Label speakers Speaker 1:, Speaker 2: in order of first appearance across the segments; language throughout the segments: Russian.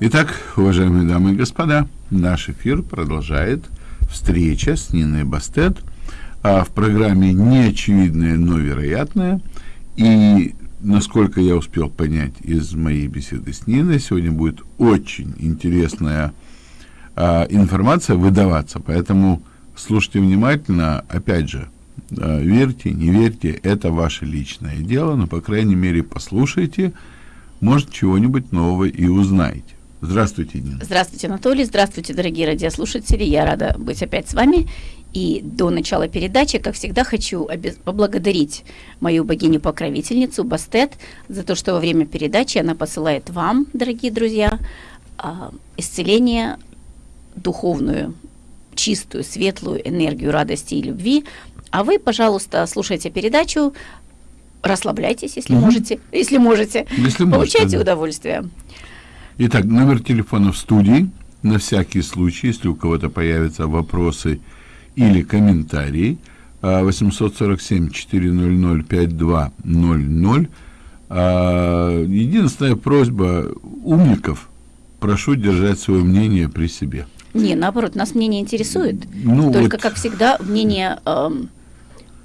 Speaker 1: Итак, уважаемые дамы и господа, наш эфир продолжает встреча с Ниной Бастет а в программе «Неочевидное, но вероятное». И, насколько я успел понять из моей беседы с Ниной, сегодня будет очень интересная а, информация выдаваться, поэтому слушайте внимательно, опять же, а, верьте, не верьте, это ваше личное дело, но, по крайней мере, послушайте, может, чего-нибудь нового и узнаете. Здравствуйте, Нина.
Speaker 2: Здравствуйте, Анатолий. Здравствуйте, дорогие радиослушатели. Я рада быть опять с вами. И до начала передачи, как всегда, хочу поблагодарить мою богиню-покровительницу Бастет за то, что во время передачи она посылает вам, дорогие друзья, а, исцеление, духовную, чистую, светлую энергию радости и любви. А вы, пожалуйста, слушайте передачу, расслабляйтесь, если угу. можете, если можете, если получайте можете, удовольствие.
Speaker 1: Итак, номер телефона в студии, на всякий случай, если у кого-то появятся вопросы или комментарии, 847-400-5200. А, а, единственная просьба умников, прошу держать свое мнение при себе.
Speaker 2: Не, наоборот, нас мнение интересует. Ну, Только, вот... как всегда, мнение... Эм,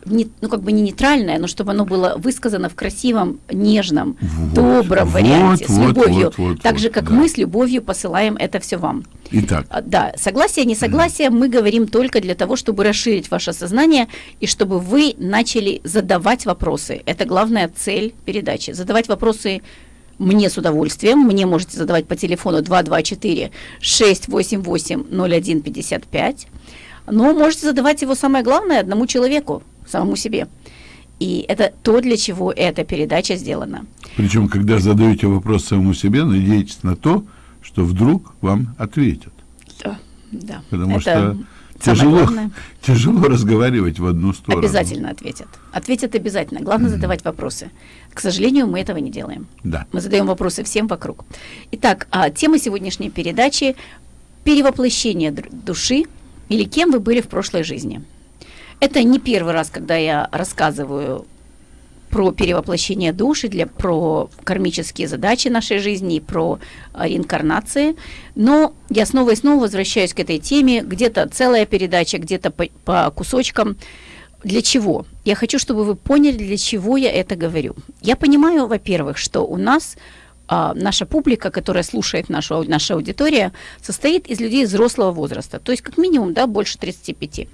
Speaker 2: не, ну как бы не нейтральное, но чтобы оно было высказано в красивом, нежном, вот, добром вот, варианте, вот, с любовью. Вот, вот, так вот, же, как да. мы с любовью посылаем это все вам.
Speaker 1: Итак.
Speaker 2: А, да, согласие, несогласие mm. мы говорим только для того, чтобы расширить ваше сознание и чтобы вы начали задавать вопросы. Это главная цель передачи. Задавать вопросы мне с удовольствием. Мне можете задавать по телефону 224 688 0155. Но можете задавать его самое главное одному человеку самому себе. И это то, для чего эта передача сделана.
Speaker 1: Причем, когда задаете вопрос самому себе, надейтесь на то, что вдруг вам ответят.
Speaker 2: Да, да.
Speaker 1: Потому это что тяжело, тяжело разговаривать в одну сторону.
Speaker 2: Обязательно ответят. Ответят обязательно. Главное mm-hmm. задавать вопросы. К сожалению, мы этого не делаем.
Speaker 1: Да.
Speaker 2: Мы задаем вопросы всем вокруг. Итак, а, тема сегодняшней передачи – перевоплощение души или кем вы были в прошлой жизни – это не первый раз, когда я рассказываю про перевоплощение души, для, про кармические задачи нашей жизни, про а, реинкарнации. Но я снова и снова возвращаюсь к этой теме. Где-то целая передача, где-то по, по кусочкам. Для чего? Я хочу, чтобы вы поняли, для чего я это говорю. Я понимаю, во-первых, что у нас а, наша публика, которая слушает нашу, наша аудитория, состоит из людей взрослого возраста, то есть как минимум да, больше 35.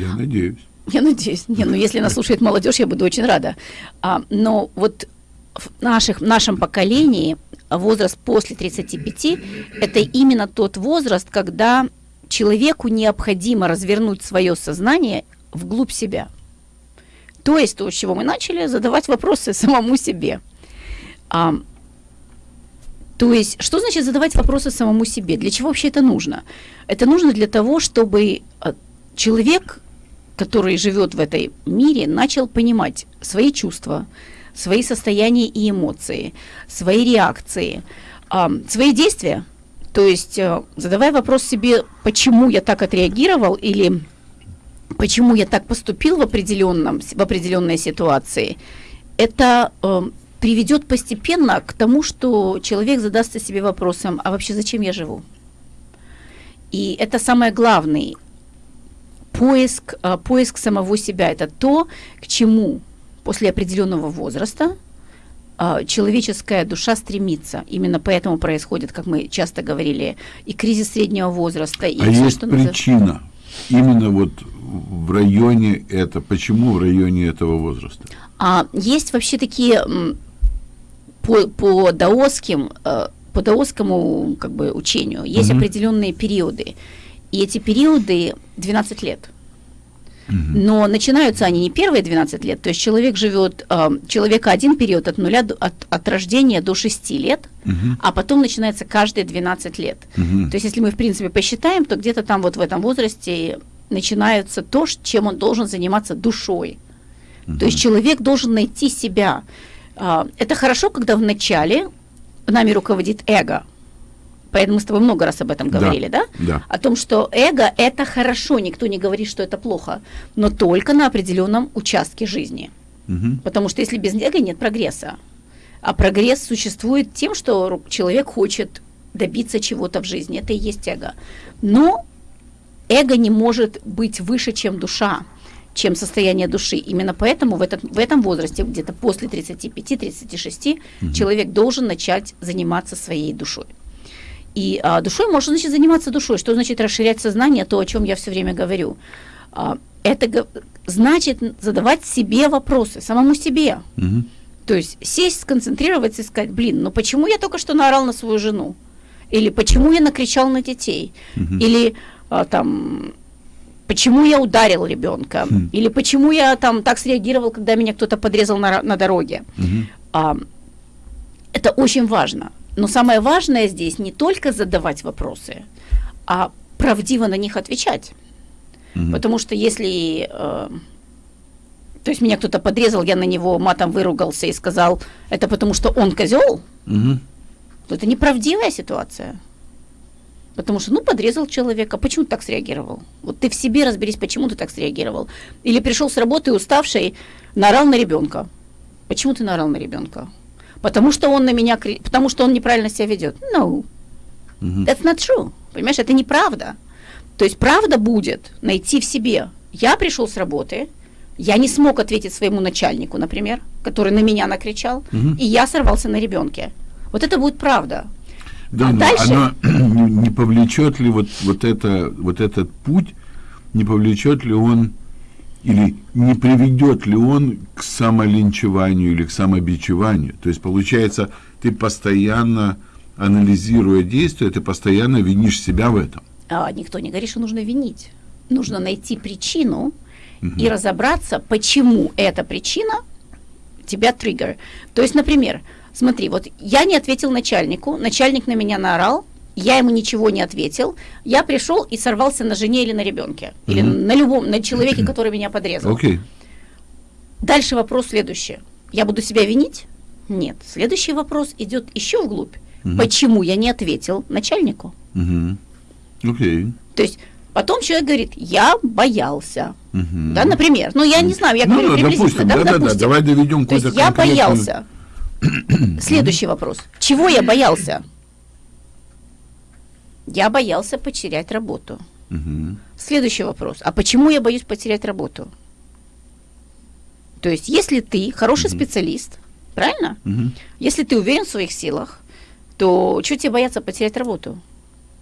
Speaker 1: Я надеюсь.
Speaker 2: Я надеюсь. Не, ну если нас слушает молодежь, я буду очень рада. А, но вот в наших, в нашем поколении возраст после 35 – это именно тот возраст, когда человеку необходимо развернуть свое сознание вглубь себя. То есть то, с чего мы начали, задавать вопросы самому себе. А, то есть, что значит задавать вопросы самому себе? Для чего вообще это нужно? Это нужно для того, чтобы а, человек, который живет в этой мире, начал понимать свои чувства, свои состояния и эмоции, свои реакции, свои действия. То есть, э, задавая вопрос себе, почему я так отреагировал или почему я так поступил в, определенном, в определенной ситуации, это э, приведет постепенно к тому, что человек задастся себе вопросом, а вообще зачем я живу? И это самый главный поиск, а, поиск самого себя – это то, к чему после определенного возраста а, человеческая душа стремится. Именно поэтому происходит, как мы часто говорили, и кризис среднего возраста. И
Speaker 1: а все, есть что причина, назов... именно вот в районе это, почему в районе этого возраста?
Speaker 2: А, есть вообще такие по, по даосским, а, по даосскому как бы, учению, есть угу. определенные периоды. И эти периоды 12 лет. Но начинаются они не первые 12 лет, то есть человек живет, э, человека один период от нуля, до, от, от рождения до 6 лет, угу. а потом начинается каждые 12 лет. Угу. То есть если мы, в принципе, посчитаем, то где-то там вот в этом возрасте начинается то, чем он должен заниматься душой. Угу. То есть человек должен найти себя. Э, это хорошо, когда в начале нами руководит эго, Поэтому мы с тобой много раз об этом говорили, да?
Speaker 1: Да. да.
Speaker 2: О том, что эго – это хорошо, никто не говорит, что это плохо, но только на определенном участке жизни. Угу. Потому что если без эго нет прогресса. А прогресс существует тем, что человек хочет добиться чего-то в жизни. Это и есть эго. Но эго не может быть выше, чем душа чем состояние души. Именно поэтому в, этот, в этом возрасте, где-то после 35-36, угу. человек должен начать заниматься своей душой. И а, душой можно, значит, заниматься душой. Что значит расширять сознание, то, о чем я все время говорю. А, это значит задавать себе вопросы, самому себе. Угу. То есть сесть, сконцентрироваться и сказать, блин, ну почему я только что наорал на свою жену? Или почему я накричал на детей? Угу. Или а, там почему я ударил ребенка, хм. или почему я там так среагировал, когда меня кто-то подрезал на, на дороге. Угу. А, это очень важно. Но самое важное здесь не только задавать вопросы, а правдиво на них отвечать. Угу. Потому что если, э, то есть меня кто-то подрезал, я на него матом выругался и сказал, это потому что он козел, то это неправдивая ситуация. Потому что, ну, подрезал человека, почему ты так среагировал? Вот ты в себе разберись, почему ты так среагировал. Или пришел с работы уставший, наорал на ребенка. Почему ты наорал на ребенка? Потому что он на меня, потому что он неправильно себя ведет. No, that's not true. Понимаешь, это неправда. То есть правда будет найти в себе. Я пришел с работы, я не смог ответить своему начальнику, например, который на меня накричал, угу. и я сорвался на ребенке. Вот это будет правда.
Speaker 1: Да, а но дальше... оно не повлечет ли вот, вот, это, вот этот путь, не повлечет ли он или не приведет ли он к самолинчеванию или к самобичеванию? То есть, получается, ты постоянно, анализируя действия, ты постоянно винишь себя в этом.
Speaker 2: А, никто не говорит, что нужно винить. Нужно найти причину угу. и разобраться, почему эта причина тебя триггер. То есть, например, Смотри, вот я не ответил начальнику, начальник на меня наорал, я ему ничего не ответил, я пришел и сорвался на жене или на ребенке, mm-hmm. или на любом, на человеке, который меня подрезал.
Speaker 1: Okay.
Speaker 2: Дальше вопрос следующий. Я буду себя винить? Нет. Следующий вопрос идет еще вглубь. Mm-hmm. Почему я не ответил начальнику?
Speaker 1: Mm-hmm. Okay.
Speaker 2: То есть потом человек говорит, я боялся. Uh-huh. Да, например. Ну, я не знаю, я ну, говорю
Speaker 1: приблизительно. Допустим, да, да, допустим. да, давай доведем
Speaker 2: То есть я боялся. Следующий вопрос. Чего я боялся? Я боялся потерять работу. Следующий вопрос. А почему я боюсь потерять работу? То есть, если ты хороший специалист, правильно? Если ты уверен в своих силах, то что тебе бояться потерять работу?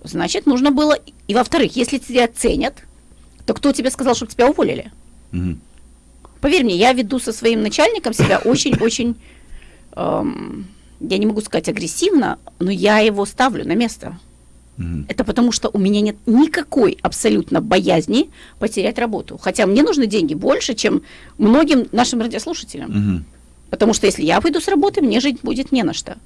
Speaker 2: Значит, нужно было... И во-вторых, если тебя ценят, то кто тебе сказал, чтобы тебя уволили? Поверь мне, я веду со своим начальником себя очень-очень эм, я не могу сказать агрессивно, но я его ставлю на место. Mm-hmm. Это потому что у меня нет никакой абсолютно боязни потерять работу. Хотя мне нужны деньги больше, чем многим нашим радиослушателям. Mm-hmm. Потому что если я выйду с работы, мне жить будет не на что.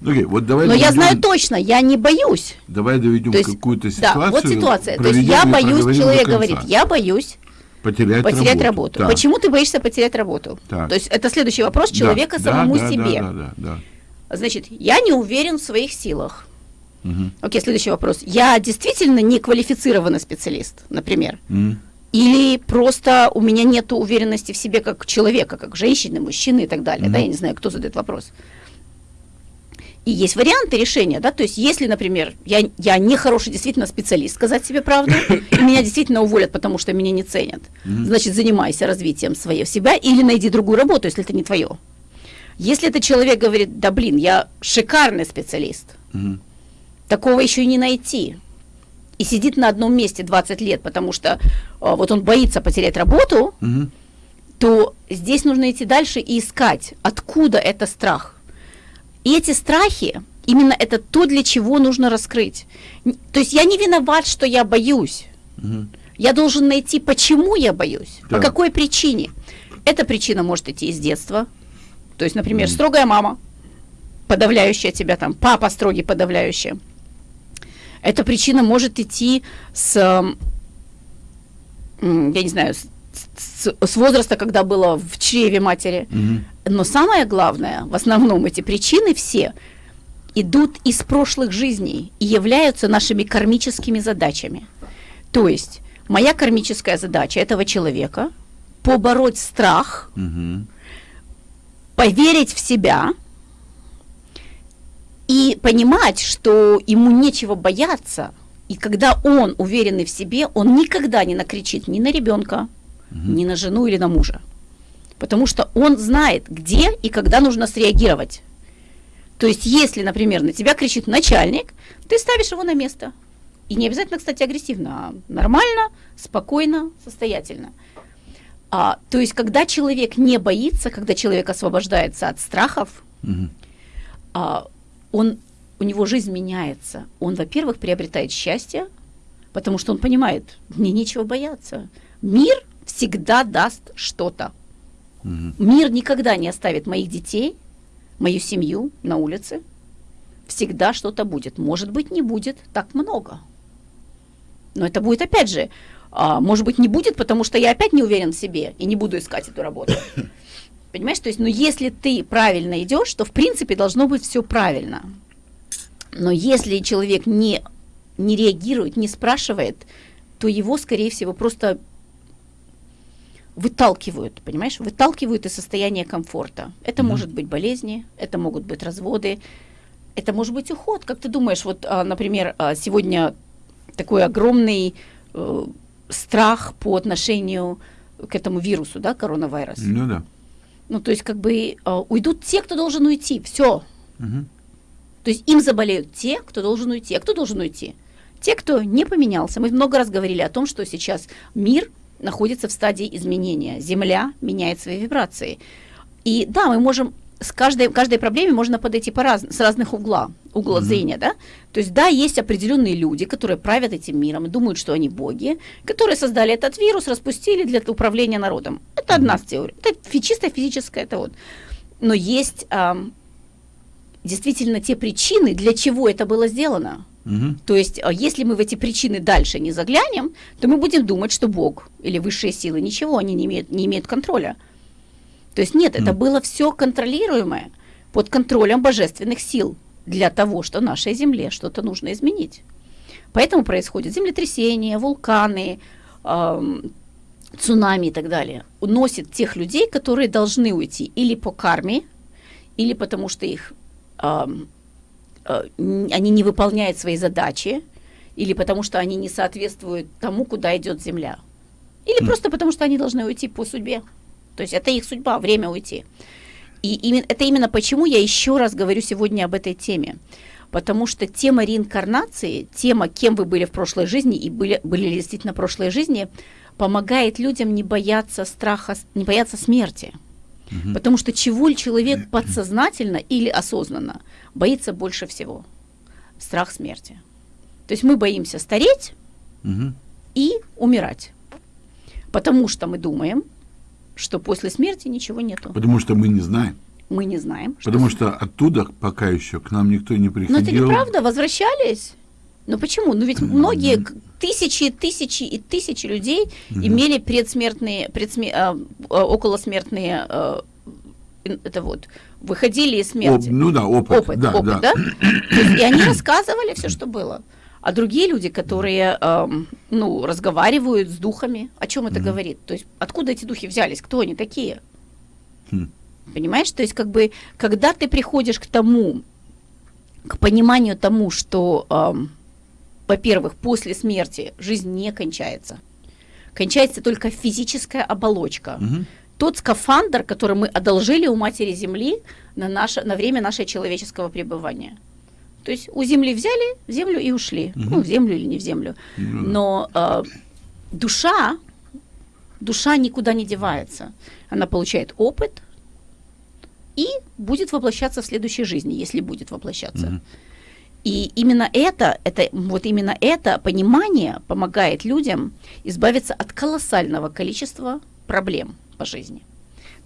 Speaker 1: Okay, вот давай
Speaker 2: Но доведем, я знаю точно, я не боюсь.
Speaker 1: Давай доведем какую-то ситуацию.
Speaker 2: Да, вот ситуация. То есть я боюсь, человек говорит, я боюсь
Speaker 1: Потерять,
Speaker 2: потерять работу. работу. Да. Почему ты боишься потерять работу? Так. То есть это следующий вопрос человека да, самому да, себе. Да, да, да, да. Значит, я не уверен в своих силах. Угу. Окей, следующий вопрос. Я действительно не квалифицированный специалист, например. Угу. Или просто у меня нет уверенности в себе как человека, как женщины, мужчины и так далее. Угу. Да, я не знаю, кто задает вопрос. И есть варианты решения, да, то есть если, например, я, я не хороший действительно специалист, сказать себе правду, и меня действительно уволят, потому что меня не ценят, значит, занимайся развитием своего себя или найди другую работу, если это не твое. Если этот человек говорит, да блин, я шикарный специалист, такого еще и не найти, и сидит на одном месте 20 лет, потому что а, вот он боится потерять работу, то здесь нужно идти дальше и искать, откуда это страх. И эти страхи, именно это то, для чего нужно раскрыть. То есть я не виноват, что я боюсь. Угу. Я должен найти, почему я боюсь, да. по какой причине. Эта причина может идти из детства. То есть, например, угу. строгая мама, подавляющая тебя там, папа строгий, подавляющий. Эта причина может идти с, я не знаю, с, с, возраста, когда было в чреве матери. Угу. Но самое главное, в основном эти причины все идут из прошлых жизней и являются нашими кармическими задачами. То есть моя кармическая задача этого человека побороть страх, угу. поверить в себя И понимать, что ему нечего бояться, и когда он уверенный в себе, он никогда не накричит ни на ребенка, угу. ни на жену или на мужа. Потому что он знает, где и когда нужно среагировать. То есть, если, например, на тебя кричит начальник, ты ставишь его на место. И не обязательно, кстати, агрессивно, а нормально, спокойно, состоятельно. А, то есть, когда человек не боится, когда человек освобождается от страхов, угу. а, он, у него жизнь меняется. Он, во-первых, приобретает счастье, потому что он понимает, мне нечего бояться. Мир всегда даст что-то. Угу. Мир никогда не оставит моих детей, мою семью на улице. Всегда что-то будет. Может быть, не будет так много. Но это будет опять же, а, может быть, не будет, потому что я опять не уверен в себе и не буду искать эту работу. Понимаешь, то есть, ну, если ты правильно идешь, то в принципе должно быть все правильно. Но если человек не, не реагирует, не спрашивает, то его, скорее всего, просто выталкивают, понимаешь, выталкивают из состояния комфорта. Это mm-hmm. может быть болезни, это могут быть разводы, это может быть уход. Как ты думаешь, вот, а, например, а, сегодня такой огромный э, страх по отношению к этому вирусу, да, коронавирус.
Speaker 1: Ну да.
Speaker 2: Ну, то есть, как бы э, уйдут те, кто должен уйти. Все. Угу. То есть им заболеют те, кто должен уйти. А кто должен уйти? Те, кто не поменялся. Мы много раз говорили о том, что сейчас мир находится в стадии изменения. Земля меняет свои вибрации. И да, мы можем с каждой, каждой проблеме можно подойти по раз, с разных угла, угла mm-hmm. зрения, да? То есть, да, есть определенные люди, которые правят этим миром и думают, что они боги, которые создали этот вирус, распустили для управления народом. Это mm-hmm. одна теория. Это чисто физическая, это вот. Но есть а, действительно те причины, для чего это было сделано. Угу. То есть, а, если мы в эти причины дальше не заглянем, то мы будем думать, что Бог или высшие силы ничего, они не имеют, не имеют контроля. То есть нет, это было все контролируемое под контролем божественных сил для того, что нашей Земле что-то нужно изменить. Поэтому происходят землетрясения, вулканы, э, цунами и так далее. Уносит тех людей, которые должны уйти или по карме, или потому что их э, э, они не выполняют свои задачи, или потому что они не соответствуют тому, куда идет Земля, или mm. просто потому что они должны уйти по судьбе. То есть это их судьба, время уйти. И именно, это именно почему я еще раз говорю сегодня об этой теме. Потому что тема реинкарнации, тема, кем вы были в прошлой жизни и были, были ли действительно прошлой жизни, помогает людям не бояться страха, не бояться смерти. Угу. Потому что чего человек подсознательно или осознанно боится больше всего? Страх смерти. То есть мы боимся стареть угу. и умирать. Потому что мы думаем, что после смерти ничего нету.
Speaker 1: Потому что мы не знаем.
Speaker 2: Мы не знаем.
Speaker 1: Потому что, что оттуда пока еще к нам никто не приходил.
Speaker 2: Но это неправда, возвращались. Но почему? Ну ведь многие тысячи, тысячи и тысячи людей mm-hmm. имели предсмертные, предсме, а, а, околосмертные а, это вот выходили из смерти.
Speaker 1: Оп, ну да, опыт.
Speaker 2: Опыт, да, опыт, да. да? Есть, и они рассказывали все, что было. А другие люди, которые, э, ну, разговаривают с духами, о чем это mm-hmm. говорит? То есть откуда эти духи взялись? Кто они такие? Mm. Понимаешь? То есть как бы, когда ты приходишь к тому, к пониманию тому, что, э, во-первых, после смерти жизнь не кончается, кончается только физическая оболочка. Mm-hmm. Тот скафандр, который мы одолжили у Матери Земли на, наше, на время нашего человеческого пребывания – то есть у земли взяли землю и ушли. Угу. Ну, в землю или не в землю. Угу. Но э, душа, душа никуда не девается. Она получает опыт и будет воплощаться в следующей жизни, если будет воплощаться. Угу. И именно это, это, вот именно это понимание помогает людям избавиться от колоссального количества проблем по жизни.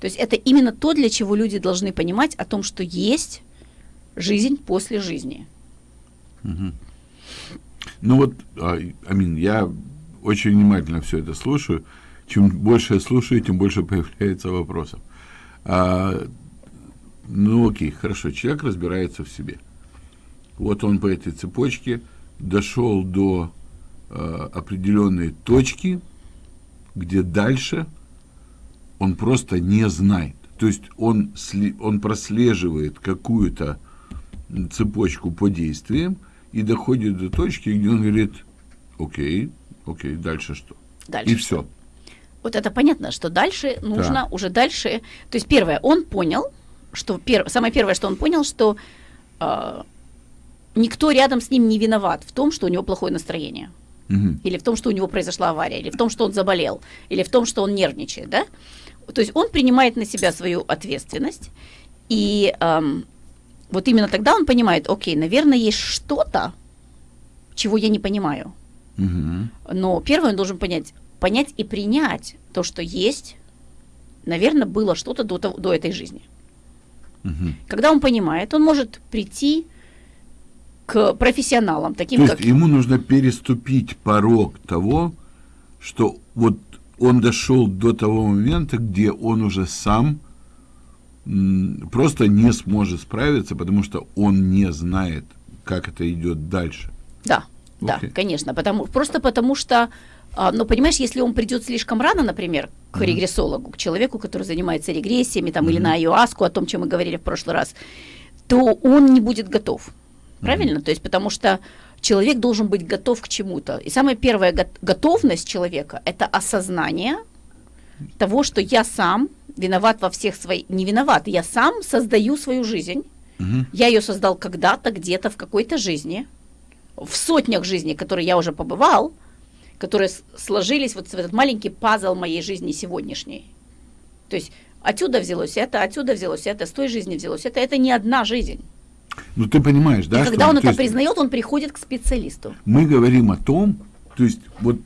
Speaker 2: То есть это именно то, для чего люди должны понимать о том, что есть жизнь после жизни.
Speaker 1: Угу. Ну вот, а, Амин, я очень внимательно все это слушаю. Чем больше я слушаю, тем больше появляется вопросов. А, ну окей, хорошо, человек разбирается в себе. Вот он по этой цепочке дошел до а, определенной точки, где дальше он просто не знает. То есть он, он прослеживает какую-то цепочку по действиям и доходит до точки, где он говорит, окей, окей, дальше что?
Speaker 2: Дальше
Speaker 1: и все.
Speaker 2: Вот это понятно, что дальше нужно
Speaker 1: Да.
Speaker 2: уже дальше. То есть первое, он понял, что пер, самое первое, что он понял, что а, никто рядом с ним не виноват в том, что у него плохое настроение,
Speaker 1: Мгм.
Speaker 2: или в том, что у него произошла авария, или в том, что он заболел, или в том, что он нервничает, да? То есть он принимает на себя свою ответственность, и ам, вот именно тогда он понимает, окей, наверное, есть что-то, чего я не понимаю.
Speaker 1: Мгм.
Speaker 2: Но первое он должен понять, понять и принять то, что есть, наверное, было что-то до, того- до этой жизни.
Speaker 1: Мгм.
Speaker 2: Когда он понимает, он может прийти к профессионалам, таким
Speaker 1: То
Speaker 2: как...
Speaker 1: есть ему нужно переступить порог того, что вот он дошел до того момента, где он уже сам просто не сможет справиться, потому что он не знает, как это идет дальше.
Speaker 2: Да, да,
Speaker 1: Окей.
Speaker 2: конечно. Потому, просто потому что, а, ну, понимаешь, если он придет слишком рано, например, к регрессологу, к человеку, который занимается регрессиями, там, или на айуаску, о том, чем мы говорили в прошлый раз, то он не будет готов. Правильно? То есть потому что человек должен быть готов к чему-то. И самая первая го- готовность человека – это осознание того, что я сам виноват во всех своих... Не виноват, я сам создаю свою жизнь.
Speaker 1: Мгм.
Speaker 2: Я ее создал когда-то, где-то, в какой-то жизни, в сотнях жизней, которые я уже побывал, которые сложились вот в этот маленький пазл моей жизни сегодняшней. То есть отсюда взялось это, отсюда взялось это, с той жизни взялось это. Это не одна жизнь.
Speaker 1: Ну ты понимаешь, да?
Speaker 2: И когда он
Speaker 1: то
Speaker 2: это
Speaker 1: есть
Speaker 2: признает, он приходит к специалисту.
Speaker 1: Мы говорим о том, то есть вот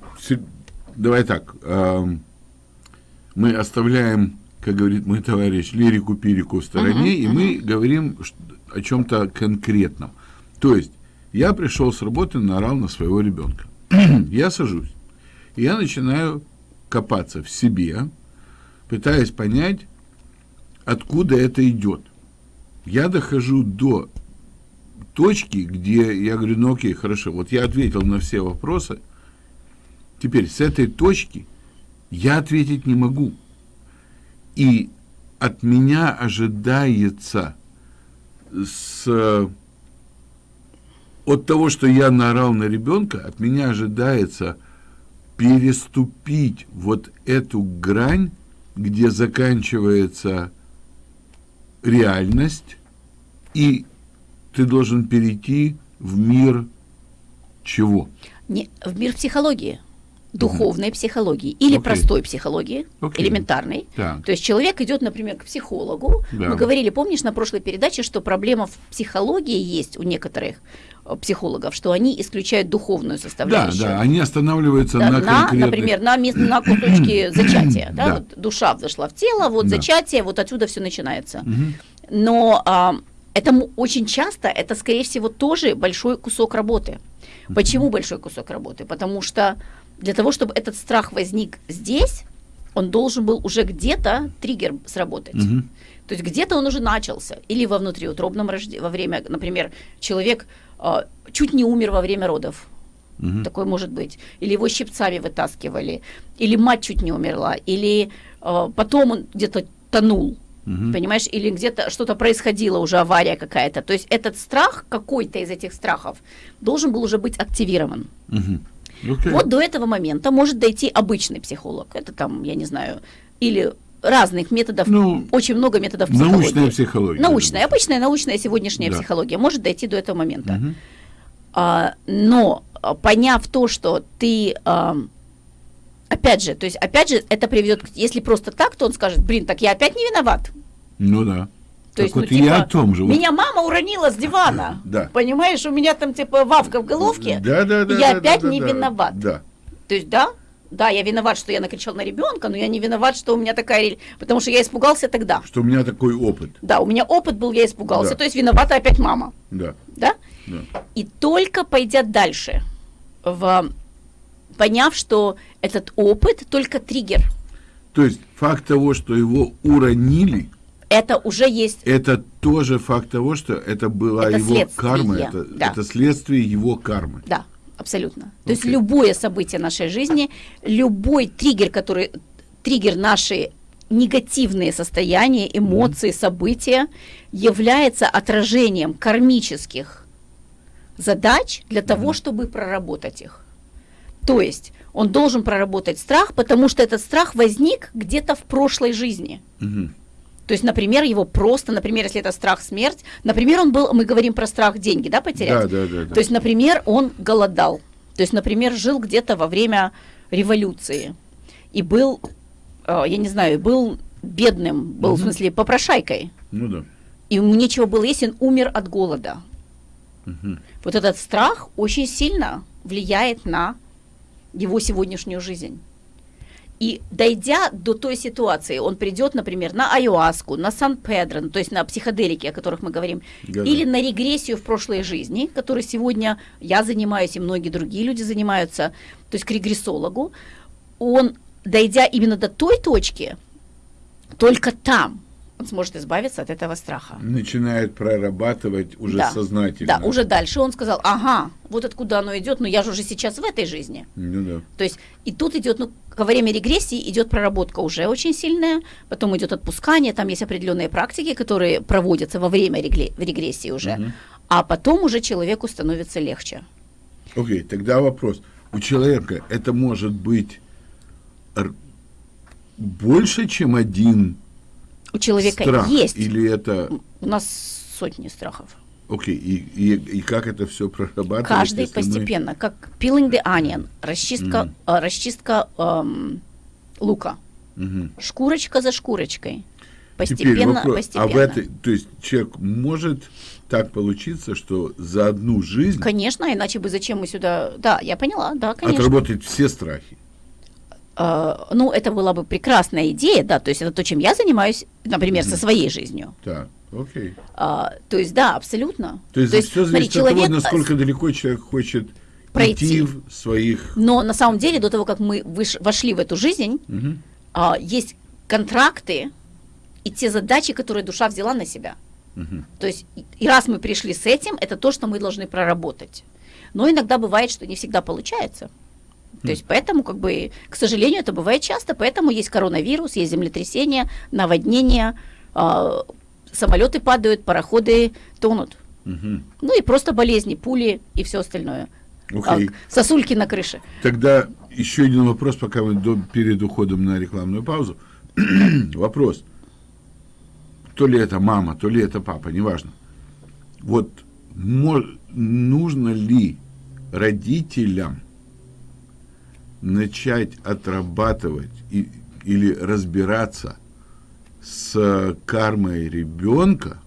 Speaker 1: давай так, эм, мы оставляем, как говорит мой товарищ, лирику-пирику в стороне, и мы говорим о чем-то конкретном. То есть я пришел с работы, наорал на своего ребенка. я сажусь, и я начинаю копаться в себе, пытаясь понять, откуда это идет. Я дохожу до точки, где я говорю, ну окей, хорошо, вот я ответил на все вопросы, теперь с этой точки я ответить не могу. И от меня ожидается с от того, что я наорал на ребенка, от меня ожидается переступить вот эту грань, где заканчивается реальность, и ты должен перейти в мир чего?
Speaker 2: Не, в мир психологии, духовной психологии или
Speaker 1: Окей.
Speaker 2: простой психологии,
Speaker 1: Окей.
Speaker 2: элементарной.
Speaker 1: Так.
Speaker 2: То есть человек идет, например, к психологу.
Speaker 1: Да.
Speaker 2: Мы говорили, помнишь, на прошлой передаче, что проблема в психологии есть у некоторых э, психологов, что они исключают духовную
Speaker 1: Да,
Speaker 2: составляющую.
Speaker 1: да, они останавливаются
Speaker 2: Да,
Speaker 1: на,
Speaker 2: на,
Speaker 1: конкретных...
Speaker 2: например, на, мес- на кусочке зачатия. Да,
Speaker 1: Да.
Speaker 2: вот душа взошла в тело, вот
Speaker 1: Да.
Speaker 2: зачатие, вот отсюда все начинается.
Speaker 1: Мгм.
Speaker 2: Но а, это очень часто, это, скорее всего, тоже большой кусок работы. Почему большой кусок работы? Потому что для того, чтобы этот страх возник здесь, он должен был уже где-то триггер сработать.
Speaker 1: Мгм.
Speaker 2: То есть где-то он уже начался. Или во внутриутробном рождении, во время, например, человек а, чуть не умер во время родов.
Speaker 1: Мгм.
Speaker 2: Такое может быть. Или его щипцами вытаскивали, или мать чуть не умерла, или а, потом он где-то тонул.
Speaker 1: Мгм.
Speaker 2: Понимаешь, или где-то что-то происходило, уже авария какая-то. То есть этот страх, какой-то из этих страхов, должен был уже быть активирован.
Speaker 1: Мгм. Окей.
Speaker 2: Вот до этого момента может дойти обычный психолог. Это там, я не знаю, или разных методов,
Speaker 1: Ну,
Speaker 2: очень много методов
Speaker 1: Научная
Speaker 2: психологии.
Speaker 1: психология.
Speaker 2: Научная, обычная научная сегодняшняя
Speaker 1: Да.
Speaker 2: психология может дойти до этого момента.
Speaker 1: Мгм.
Speaker 2: А, но а, поняв то, что ты, а, опять же, то есть опять же это приведет, если просто так, то он скажет, блин, так я опять не виноват.
Speaker 1: Ну да.
Speaker 2: То
Speaker 1: Так
Speaker 2: есть,
Speaker 1: вот
Speaker 2: ну,
Speaker 1: и я
Speaker 2: типа,
Speaker 1: о том же.
Speaker 2: Меня мама уронила с дивана.
Speaker 1: Да.
Speaker 2: Понимаешь, у меня там типа вавка в головке.
Speaker 1: Да, да, да,
Speaker 2: я
Speaker 1: да,
Speaker 2: опять
Speaker 1: да,
Speaker 2: не
Speaker 1: да,
Speaker 2: виноват.
Speaker 1: Да.
Speaker 2: То есть, да, да, я виноват, что я накричал на ребенка, но я не виноват, что у меня такая... Потому что я испугался тогда.
Speaker 1: Что у меня такой опыт.
Speaker 2: Да, у меня опыт был, я испугался.
Speaker 1: Да.
Speaker 2: То есть виновата опять мама.
Speaker 1: Да.
Speaker 2: Да?
Speaker 1: да.
Speaker 2: И только пойдя дальше, в, поняв, что этот опыт только триггер,
Speaker 1: То есть факт того, что его уронили,
Speaker 2: это уже есть
Speaker 1: это тоже факт того, что это была
Speaker 2: Это
Speaker 1: его
Speaker 2: следствие,
Speaker 1: карма, это,
Speaker 2: да.
Speaker 1: это следствие его кармы.
Speaker 2: Да, абсолютно. То есть любое событие нашей жизни, любой триггер, который триггер нашей негативные состояния, эмоции, события является отражением кармических задач для того, чтобы проработать их. То есть он должен проработать страх, потому что этот страх возник где-то в прошлой жизни.
Speaker 1: Мгм.
Speaker 2: То есть, например, его просто, например, если это страх смерть, например, он был, мы говорим про страх деньги, да, потерять?
Speaker 1: Да, да, да, да.
Speaker 2: То есть, например, он голодал. То есть, например, жил где-то во время революции и был, э, я не знаю, был бедным, был в смысле попрошайкой,
Speaker 1: Ну да.
Speaker 2: и ему нечего было есть, он умер от голода.
Speaker 1: Мгм.
Speaker 2: Вот этот страх очень сильно влияет на его сегодняшнюю жизнь. И дойдя до той ситуации, он придет, например, на айуаску, на сан-педро, ну, то есть на психоделики, о которых мы говорим,
Speaker 1: Да-да.
Speaker 2: или на регрессию в прошлой жизни, которой сегодня я занимаюсь и многие другие люди занимаются, то есть к регрессологу, он, дойдя именно до той точки, только там он сможет избавиться от этого страха.
Speaker 1: Начинает прорабатывать уже
Speaker 2: Да.
Speaker 1: сознательно.
Speaker 2: Да, уже дальше он сказал, ага, вот откуда оно идет, но я же уже сейчас в этой жизни.
Speaker 1: Ну да.
Speaker 2: То есть и тут идет, ну, во время регрессии идет проработка уже очень сильная, потом идет отпускание, там есть определенные практики, которые проводятся во время регрессии уже,
Speaker 1: Мгм.
Speaker 2: а потом уже человеку становится легче.
Speaker 1: Окей, тогда вопрос. У человека это может быть больше, чем один
Speaker 2: У человека
Speaker 1: страх?
Speaker 2: есть,
Speaker 1: Или это...
Speaker 2: у нас сотни страхов.
Speaker 1: Окей, и, и, и как это все прорабатывать?
Speaker 2: Каждый
Speaker 1: если мы-
Speaker 2: постепенно, как peeling the onion, расчистка,
Speaker 1: Мгм.
Speaker 2: э, расчистка эм, лука,
Speaker 1: Мгм.
Speaker 2: шкурочка за шкурочкой.
Speaker 1: Теперь
Speaker 2: Постепенно,
Speaker 1: вопрос.
Speaker 2: постепенно.
Speaker 1: А в этой, то есть человек может так получиться, что за одну жизнь
Speaker 2: Конечно, иначе бы зачем мы сюда... Да, я поняла, да, конечно.
Speaker 1: отработать все страхи?
Speaker 2: Э, ну, это была бы прекрасная идея, да, то есть это то, чем я занимаюсь, например, со своей жизнью.
Speaker 1: Так, окей.
Speaker 2: А, то есть, да, абсолютно.
Speaker 1: То есть, все
Speaker 2: смотри,
Speaker 1: зависит от того,
Speaker 2: человек, э,
Speaker 1: насколько далеко человек хочет
Speaker 2: пройти.
Speaker 1: в своих...
Speaker 2: Но на самом деле, до того, как мы выш- вошли в эту жизнь,
Speaker 1: Мгм.
Speaker 2: а, есть контракты и те задачи, которые душа взяла на себя.
Speaker 1: Мгм.
Speaker 2: То есть, и раз мы пришли с этим, это то, что мы должны проработать. Но иногда бывает, что не всегда получается. То есть, поэтому, как бы, к сожалению, это бывает часто, поэтому есть коронавирус, есть землетрясения, наводнения, а, самолеты падают, пароходы тонут.
Speaker 1: Мгм.
Speaker 2: Ну и просто болезни, пули и все остальное.
Speaker 1: Окей.
Speaker 2: А, сосульки на крыше.
Speaker 1: Тогда еще один вопрос, пока мы до, перед уходом на рекламную паузу. вопрос. То ли это мама, то ли это папа, неважно. Вот нужно ли родителям начать отрабатывать и- или разбираться с кармой ребенка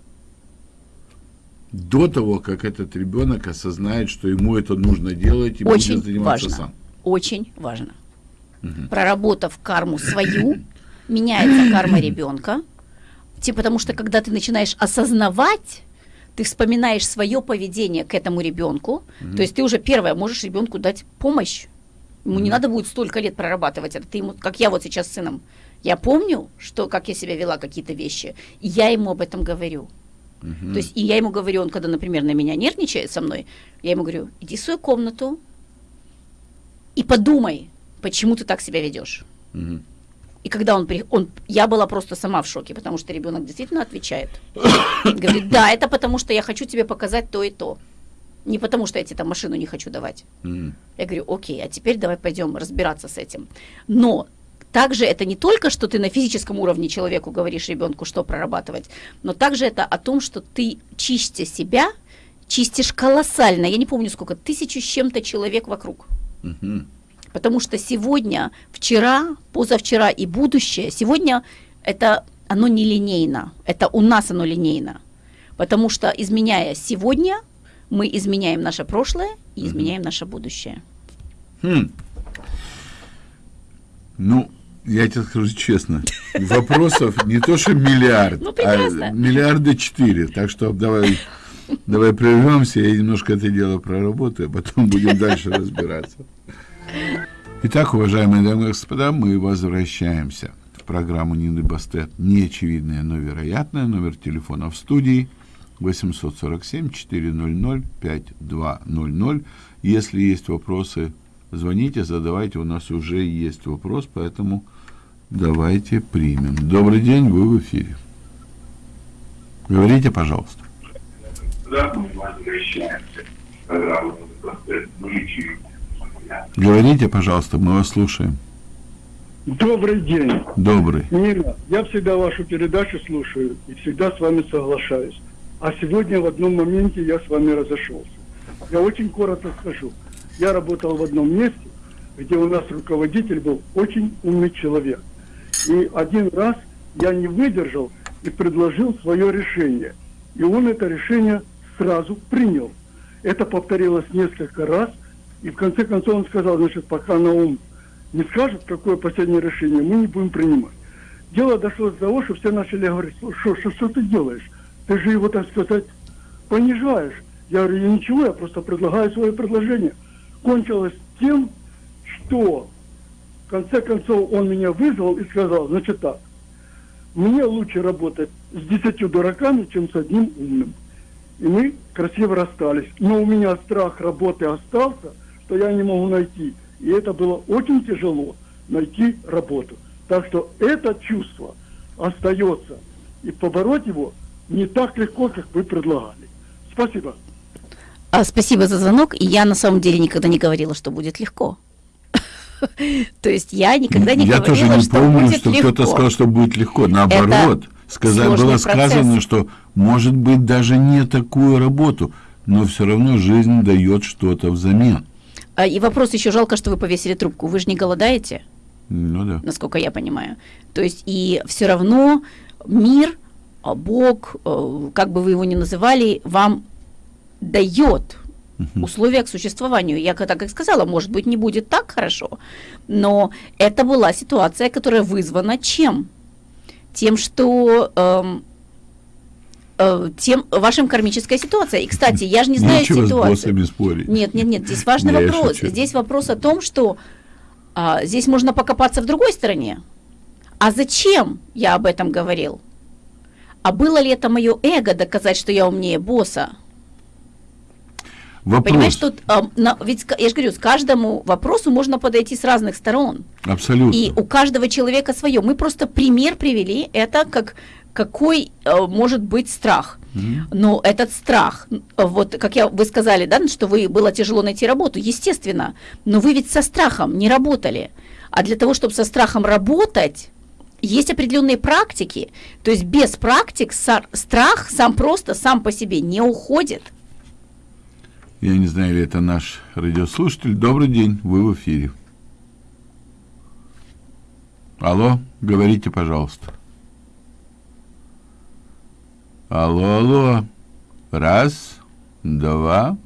Speaker 1: до того, как этот ребенок осознает, что ему это нужно делать и
Speaker 2: Очень
Speaker 1: будет заниматься
Speaker 2: важно.
Speaker 1: сам.
Speaker 2: Очень важно. Проработав карму свою, меняется карма ребенка. Типа, потому что когда ты начинаешь осознавать, ты вспоминаешь свое поведение к этому ребенку. То есть ты уже первое можешь ребенку дать помощь. Ему не надо будет столько лет прорабатывать это. Ты ему, как я вот сейчас с сыном. Я помню, что как я себя вела какие-то вещи, и я ему об этом говорю.
Speaker 1: Мгм.
Speaker 2: То есть, и я ему говорю, он когда, например, на меня нервничает со мной, я ему говорю, иди в свою комнату и подумай, почему ты так себя ведешь.
Speaker 1: Мгм.
Speaker 2: И когда он, при... он, я была просто сама в шоке, потому что ребенок действительно отвечает. Говорит, да, это потому что я хочу тебе показать то и то. Не потому что я тебе там машину не хочу давать.
Speaker 1: Мгм.
Speaker 2: Я говорю, окей, а теперь давай пойдем разбираться с этим. Но также это не только, что ты на физическом уровне человеку говоришь ребенку, что прорабатывать, но также это о том, что ты чистя себя, чистишь колоссально, я не помню сколько, тысячу с чем-то человек вокруг.
Speaker 1: Мгм.
Speaker 2: Потому что сегодня, вчера, позавчера и будущее, сегодня это оно нелинейно, это у нас оно линейно. Потому что изменяя сегодня, мы изменяем наше прошлое и изменяем наше будущее.
Speaker 1: Хм. Ну, я тебе скажу честно, вопросов не то что миллиард,
Speaker 2: Ну,
Speaker 1: а миллиарда четыре. Так что давай, давай прервемся, я немножко это дело проработаю, а потом будем дальше разбираться. Итак, уважаемые дамы и господа, мы возвращаемся в программу Нины Бастет «Неочевидное, но вероятное». Номер телефона в студии 847-400-5200. Если есть вопросы, звоните, задавайте. У нас уже есть вопрос, поэтому Давайте примем. Добрый день, вы в эфире. Говорите, пожалуйста. Говорите, пожалуйста, мы вас слушаем.
Speaker 3: Добрый день.
Speaker 1: Добрый.
Speaker 3: Нина, я всегда вашу передачу слушаю и всегда с вами соглашаюсь. А сегодня в одном моменте я с вами разошелся. Я очень коротко скажу. Я работал в одном месте, где у нас руководитель был очень умный человек. И один раз я не выдержал и предложил свое решение. И он это решение сразу принял. Это повторилось несколько раз. И в конце концов он сказал, значит, пока на ум не скажет, какое последнее решение, мы не будем принимать. Дело дошло до того, что все начали говорить, что, что, что ты делаешь? Ты же его, так сказать, понижаешь. Я говорю, я ничего, я просто предлагаю свое предложение. Кончилось тем, что в конце концов он меня вызвал и сказал, значит так, мне лучше работать с десятью дураками, чем с одним умным. И мы красиво расстались. Но у меня страх работы остался, что я не могу найти. И это было очень тяжело, найти работу. Так что это чувство остается. И побороть его не так легко, как вы предлагали. Спасибо.
Speaker 2: А, спасибо за звонок. И я на самом деле никогда не говорила, что будет легко. То есть я никогда не
Speaker 1: я
Speaker 2: говорила,
Speaker 1: тоже не
Speaker 2: что
Speaker 1: помню,
Speaker 2: будет
Speaker 1: что
Speaker 2: легко.
Speaker 1: кто-то сказал, что будет легко. Наоборот, сказать, было сказано,
Speaker 2: процесс.
Speaker 1: что может быть даже не такую работу, но все равно жизнь дает что-то взамен.
Speaker 2: А, И вопрос еще жалко, что вы повесили трубку. Вы же не голодаете,
Speaker 1: Ну да.
Speaker 2: насколько я понимаю. То есть и все равно мир, Бог, э, как бы вы его ни называли, вам дает условия к существованию. Я как- так и сказала, может быть, не будет так хорошо, но это была ситуация, которая вызвана чем? Тем, что эм, э, тем вашим кармическая ситуация. И, кстати, я же не знаю
Speaker 1: Нечего
Speaker 2: ситуацию.
Speaker 1: спорить.
Speaker 2: Нет, нет, нет, здесь важный
Speaker 1: Не,
Speaker 2: вопрос. Здесь вопрос о том, что а, здесь можно покопаться в другой стороне. А зачем я об этом говорил? А было ли это мое эго доказать, что я умнее босса?
Speaker 1: Вопрос.
Speaker 2: Понимаешь, тут а, на- ведь я же говорю, с каждому вопросу можно подойти с разных сторон.
Speaker 1: Абсолютно.
Speaker 2: И у каждого человека свое. Мы просто пример привели, это как какой э, может быть страх. Но этот страх, м, вот как я, вы сказали, да, что вы было тяжело найти работу, естественно, но вы ведь со страхом не работали. А для того, чтобы со страхом работать, есть определенные практики. То есть без практик страх сам просто, сам по себе не уходит.
Speaker 1: Я не знаю, ли это наш радиослушатель. Добрый день, вы в эфире. Алло, говорите, пожалуйста. Алло, алло. Раз, два.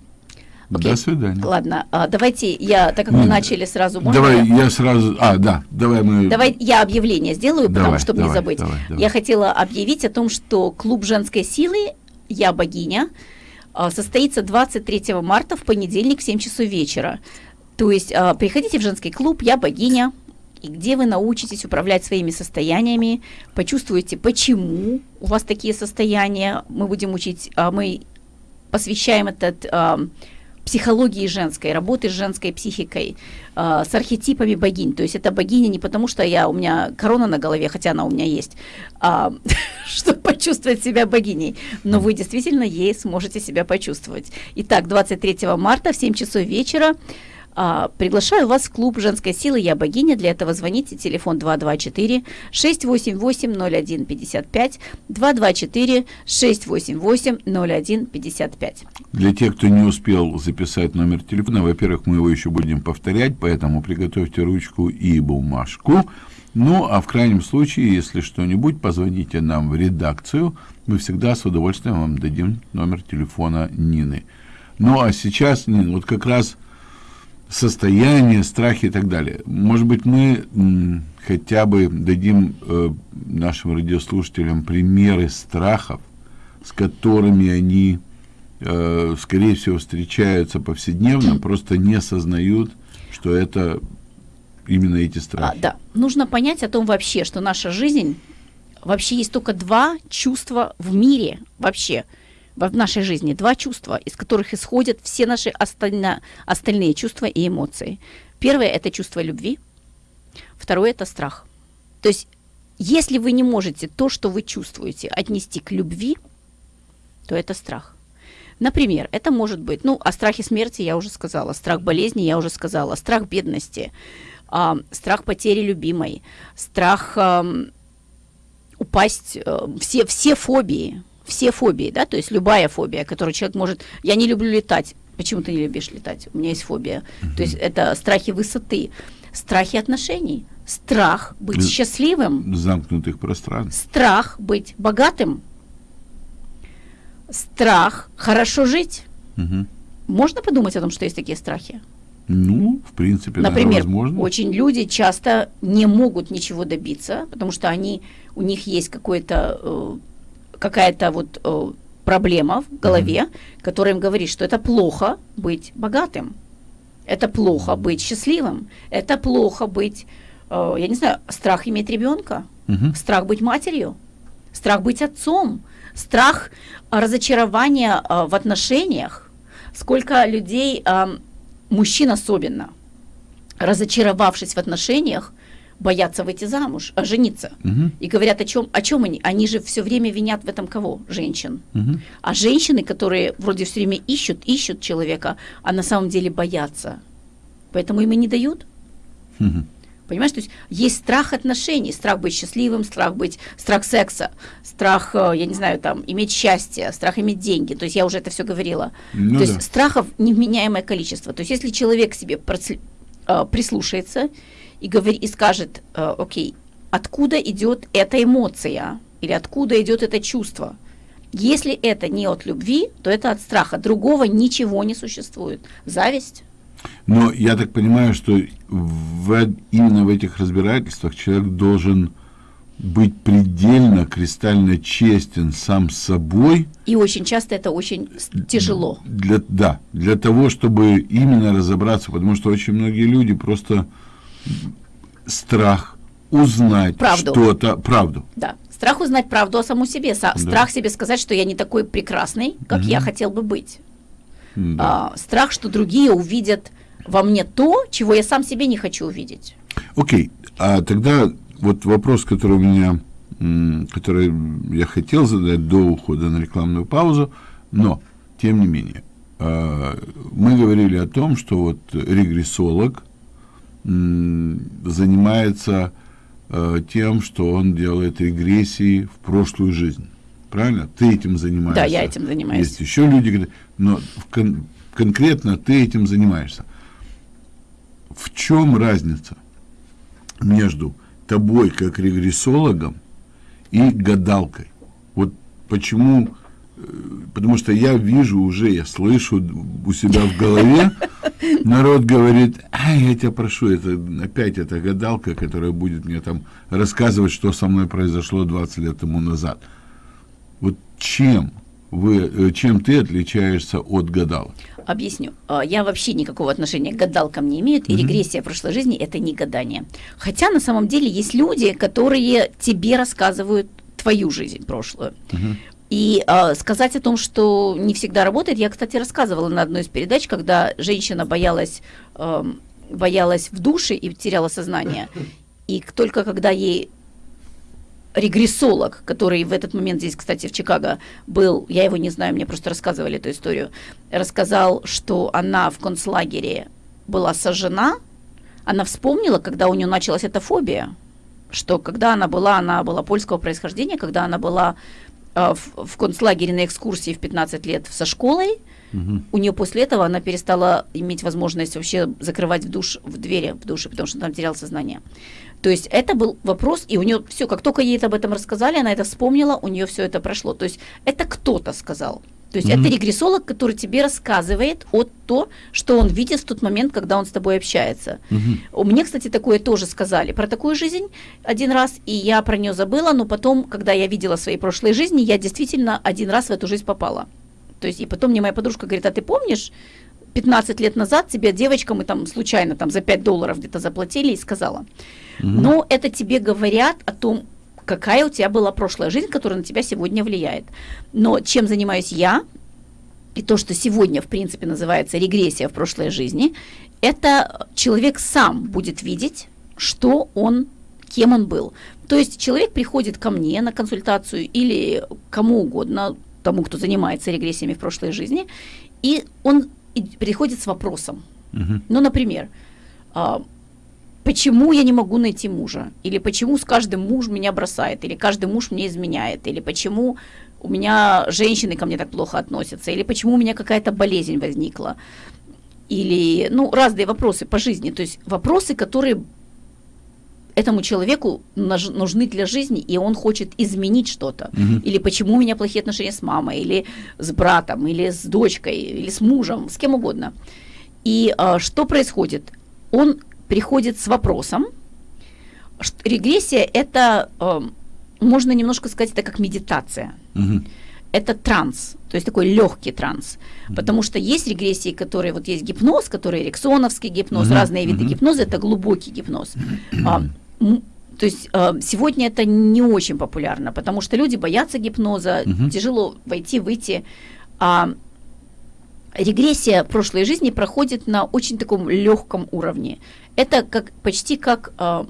Speaker 2: Окей.
Speaker 1: До свидания.
Speaker 2: Ладно, а, давайте я, так как мы начали сразу, можно
Speaker 1: Давай,
Speaker 2: я-
Speaker 1: я сразу... А, да, давай мы...
Speaker 2: Давай я объявление сделаю, потому
Speaker 1: Давай,
Speaker 2: чтобы не
Speaker 1: давай,
Speaker 2: забыть.
Speaker 1: давай, давай.
Speaker 2: Я хотела объявить о том, что клуб женской силы «Я богиня» а, состоится 23 марта в понедельник в 7 часов вечера. То есть а, приходите в женский клуб «Я богиня», и где вы научитесь управлять своими состояниями, почувствуете, почему у вас такие состояния. Мы будем учить, а, мы посвящаем этот психологии женской, работы с женской психикой, а, с архетипами богинь. То есть это богиня не потому, что я, у меня корона на голове, хотя она у меня есть, а, чтобы почувствовать себя богиней. Но вы действительно ей сможете себя почувствовать. Итак, 23 марта в 7 часов вечера а, приглашаю вас в клуб женской силы «Я богиня». Для этого звоните, телефон 224-688-0155, 224-688-0155.
Speaker 1: Для тех, кто не успел записать номер телефона, во-первых, мы его еще будем повторять, поэтому приготовьте ручку и бумажку. Ну, а в крайнем случае, если что-нибудь, позвоните нам в редакцию. Мы всегда с удовольствием вам дадим номер телефона Нины. Ну, а сейчас, Нина, вот как раз состояние, страхи и так далее. Может быть, мы хотя бы дадим э, нашим радиослушателям примеры страхов, с которыми они, э, скорее всего, встречаются повседневно, просто не осознают, что это именно эти
Speaker 2: А,
Speaker 1: страхи.
Speaker 2: да, нужно понять о том вообще, что наша жизнь, вообще есть только два чувства в мире вообще, в нашей жизни, два чувства, из которых исходят все наши остально- остальные чувства и эмоции. Первое – это чувство любви, второе – это страх. То есть, если вы не можете то, что вы чувствуете, отнести к любви, то это страх. Например, это может быть, ну, о страхе смерти я уже сказала, страх болезни я уже сказала, страх бедности, э, страх потери любимой, страх э, упасть, э, все, все фобии, все фобии, да, то есть любая фобия, которую человек может, я не люблю летать, почему ты не любишь летать? У меня есть фобия. Uh-huh. То есть это страхи высоты, страхи отношений, страх быть счастливым,
Speaker 1: замкнутых пространств,
Speaker 2: страх быть богатым, страх хорошо жить.
Speaker 1: Угу.
Speaker 2: Можно подумать о том, что есть такие страхи?
Speaker 1: Ну, в принципе,
Speaker 2: Например,
Speaker 1: да, возможно.
Speaker 2: очень люди часто не могут ничего добиться, потому что они, у них есть какой-то, э, какая-то вот э, проблема в голове, mm-hmm. которая им говорит, что это плохо быть богатым, это плохо быть счастливым, это плохо быть, э, я не знаю, страх иметь ребенка,
Speaker 1: mm-hmm.
Speaker 2: страх быть матерью, страх быть отцом, страх разочарования э, в отношениях. Сколько людей, э, мужчин особенно, разочаровавшись в отношениях, боятся выйти замуж, а жениться.
Speaker 1: Угу.
Speaker 2: И говорят о чем, о чем они? Они же все время винят в этом кого? Женщин.
Speaker 1: Угу.
Speaker 2: А женщины, которые вроде все время ищут, ищут человека, а на самом деле боятся. Поэтому им и не дают.
Speaker 1: Угу.
Speaker 2: Понимаешь, то есть есть страх отношений, страх быть счастливым, страх быть, страх секса, страх, э, я не знаю, там, иметь счастье, страх иметь деньги. То есть я уже это все говорила.
Speaker 1: Ну,
Speaker 2: то
Speaker 1: да.
Speaker 2: есть страхов невменяемое количество. То есть если человек к себе. Э, прислушается и, говорит, и скажет, э, окей, откуда идет эта эмоция или откуда идет это чувство, если это не от любви, то это от страха. Другого ничего не существует. Зависть.
Speaker 1: Но я так понимаю, что в, именно в этих разбирательствах человек должен быть предельно, кристально честен сам с собой.
Speaker 2: И очень часто это очень тяжело.
Speaker 1: Для, да, для того, чтобы именно разобраться, потому что очень многие люди просто страх узнать что-то, правду.
Speaker 2: Да, страх узнать правду о самом себе,
Speaker 1: Да.
Speaker 2: страх себе сказать, что я не такой прекрасный, как
Speaker 1: Мгм.
Speaker 2: я хотел бы быть.
Speaker 1: Да.
Speaker 2: А, страх, что другие увидят во мне то, чего я сам себе не хочу увидеть.
Speaker 1: Окей, а тогда вот вопрос, который у меня, который я хотел задать до ухода на рекламную паузу, но, тем не менее, а, мы говорили о том, что вот регрессолог занимается а, тем, что он делает регрессии в прошлую жизнь. Правильно? Ты этим занимаешься.
Speaker 2: Да, я этим занимаюсь.
Speaker 1: Есть еще люди, но кон- конкретно ты этим занимаешься. В чем разница между тобой как регрессологом и гадалкой? Вот почему? Потому что я вижу уже, я слышу у себя в голове, народ говорит, а я тебя прошу, это опять эта гадалка, которая будет мне там рассказывать, что со мной произошло 20 лет тому назад. Вот чем вы, э, чем ты отличаешься от гадалок?
Speaker 2: Объясню. А, Я вообще никакого отношения к гадалкам не имею, и
Speaker 1: Мгм.
Speaker 2: регрессия прошлой жизни – это не гадание. Хотя на самом деле есть люди, которые тебе рассказывают твою жизнь прошлую.
Speaker 1: Мгм.
Speaker 2: И э, сказать о том, что не всегда работает, я, кстати, рассказывала на одной из передач, когда женщина боялась, эм, боялась в душе и теряла сознание. И только когда ей регрессолог, который в этот момент здесь, кстати, в Чикаго был, я его не знаю, мне просто рассказывали эту историю, рассказал, что она в концлагере была сожжена, она вспомнила, когда у нее началась эта фобия, что когда она была, она была польского происхождения, когда она была э, в, в концлагере на экскурсии в 15 лет со школой,
Speaker 1: Мгм.
Speaker 2: у нее после этого она перестала иметь возможность вообще закрывать в душ, в двери в душе, потому что она теряла сознание. То есть это был вопрос, и у нее все, как только ей об этом рассказали, она это вспомнила, у нее все это прошло. То есть это кто-то сказал. То есть
Speaker 1: Мгм.
Speaker 2: это регрессолог, который тебе рассказывает о то, что он видит в тот момент, когда он с тобой общается. У Мне, кстати, такое тоже сказали про такую жизнь один раз, и я про нее забыла, но потом, когда я видела свои прошлые жизни, я действительно один раз в эту жизнь попала. То есть, и потом мне моя подружка говорит, а ты помнишь, 15 лет назад тебе девочка, мы там случайно там за 5 долларов где-то заплатили и сказала. Но это тебе говорят о том, какая у тебя была прошлая жизнь, которая на тебя сегодня влияет. Но чем занимаюсь я, и то, что сегодня, в принципе, называется регрессия в прошлой жизни, это человек сам будет видеть, что он кем он был. То есть человек приходит ко мне на консультацию или кому угодно, тому, кто занимается регрессиями в прошлой жизни, и он приходит с вопросом. Угу. Ну, например, а, почему я не могу найти мужа? Или почему с каждым муж меня бросает? Или каждый муж мне изменяет? Или почему у меня женщины ко мне так плохо относятся? Или почему у меня какая-то болезнь возникла? Или, ну, разные вопросы по жизни. То есть вопросы, которые этому человеку нужны для жизни, и он хочет изменить что-то. Угу. Или почему у меня плохие отношения с мамой, или с братом, или с дочкой, или с мужем, с кем угодно. И а, что происходит? Он приходит с вопросом. Регрессия это, а, можно немножко сказать, это как медитация. Угу. Это транс, то есть такой легкий транс. Mm-hmm. Потому что есть регрессии, которые, вот есть гипноз, который эриксоновский гипноз, mm-hmm. разные виды mm-hmm. гипноза, это глубокий гипноз. Mm-hmm то есть э, сегодня это не очень популярно, потому что люди боятся гипноза, угу. тяжело войти, выйти. А регрессия прошлой жизни проходит на очень таком легком уровне. Это как почти как э,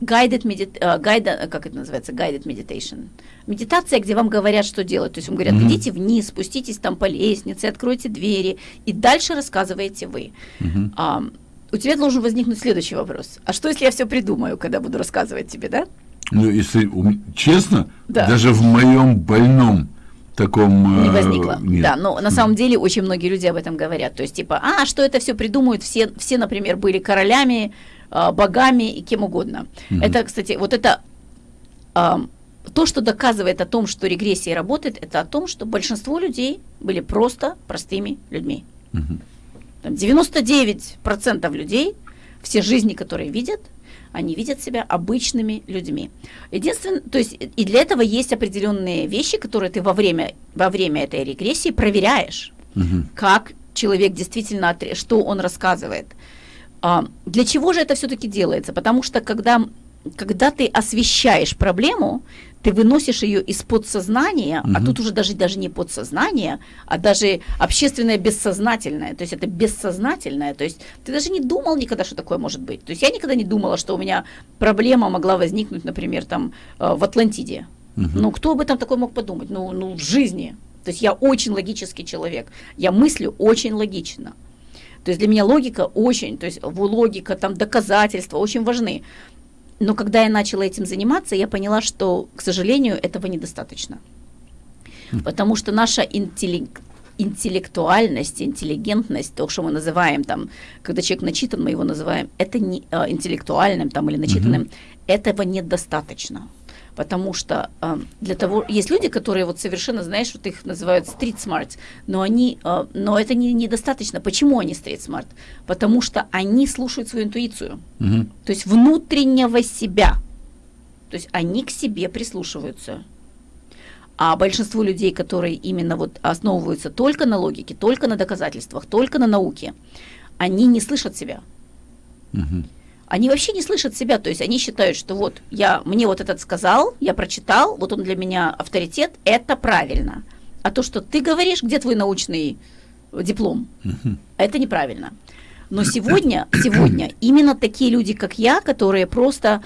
Speaker 2: guided medit, uh, guide, как это называется, guided meditation. Медитация, где вам говорят, что делать. То есть вам говорят, mm-hmm. идите вниз, спуститесь там по лестнице, откройте двери, и дальше рассказываете вы. Mm-hmm. Uh, у тебя должен возникнуть следующий вопрос. А что, если я все придумаю, когда буду рассказывать тебе, да?
Speaker 1: Ну, если честно, да. даже в моем больном таком...
Speaker 2: Не э, возникло. Нет. Да, но на самом деле очень многие люди об этом говорят. То есть, типа, а, что это все придумают? Все, все например, были королями, э, богами и кем угодно. Угу. Это, кстати, вот это... То, что доказывает о том, что регрессия работает, это о том, что большинство людей были просто простыми людьми. Угу. Там 99% людей, все жизни, которые видят, они видят себя обычными людьми. Единственное, то есть и для этого есть определенные вещи, которые ты во время, во время этой регрессии проверяешь, угу. как человек действительно, что он рассказывает. А, для чего же это все-таки делается? Потому что когда, когда ты освещаешь проблему, ты выносишь ее из подсознания, угу. а тут уже даже, даже не подсознание, а даже общественное бессознательное, то есть это бессознательное, то есть ты даже не думал никогда, что такое может быть. То есть я никогда не думала, что у меня проблема могла возникнуть, например, там э, в Атлантиде. Угу. Ну, кто об этом такой мог подумать? Ну, ну, в жизни. То есть я очень логический человек, я мыслю очень логично. То есть для меня логика очень, то есть логика, там доказательства очень важны. Но когда я начала этим заниматься, я поняла, что, к сожалению, этого недостаточно. Потому что наша интеллект, интеллектуальность, интеллигентность, то, что мы называем там, когда человек начитан, мы его называем, это не э, интеллектуальным там или начитанным, угу. этого недостаточно потому что э, для того есть люди, которые вот совершенно, знаешь, вот их называют street smart, но они, э, но это не, недостаточно. Почему они street smart? Потому что они слушают свою интуицию, угу. то есть внутреннего себя, то есть они к себе прислушиваются. А большинство людей, которые именно вот основываются только на логике, только на доказательствах, только на науке, они не слышат себя. Угу они вообще не слышат себя, то есть они считают, что вот я, мне вот этот сказал, я прочитал, вот он для меня авторитет, это правильно. А то, что ты говоришь, где твой научный диплом, это неправильно. Но сегодня, сегодня именно такие люди, как я, которые просто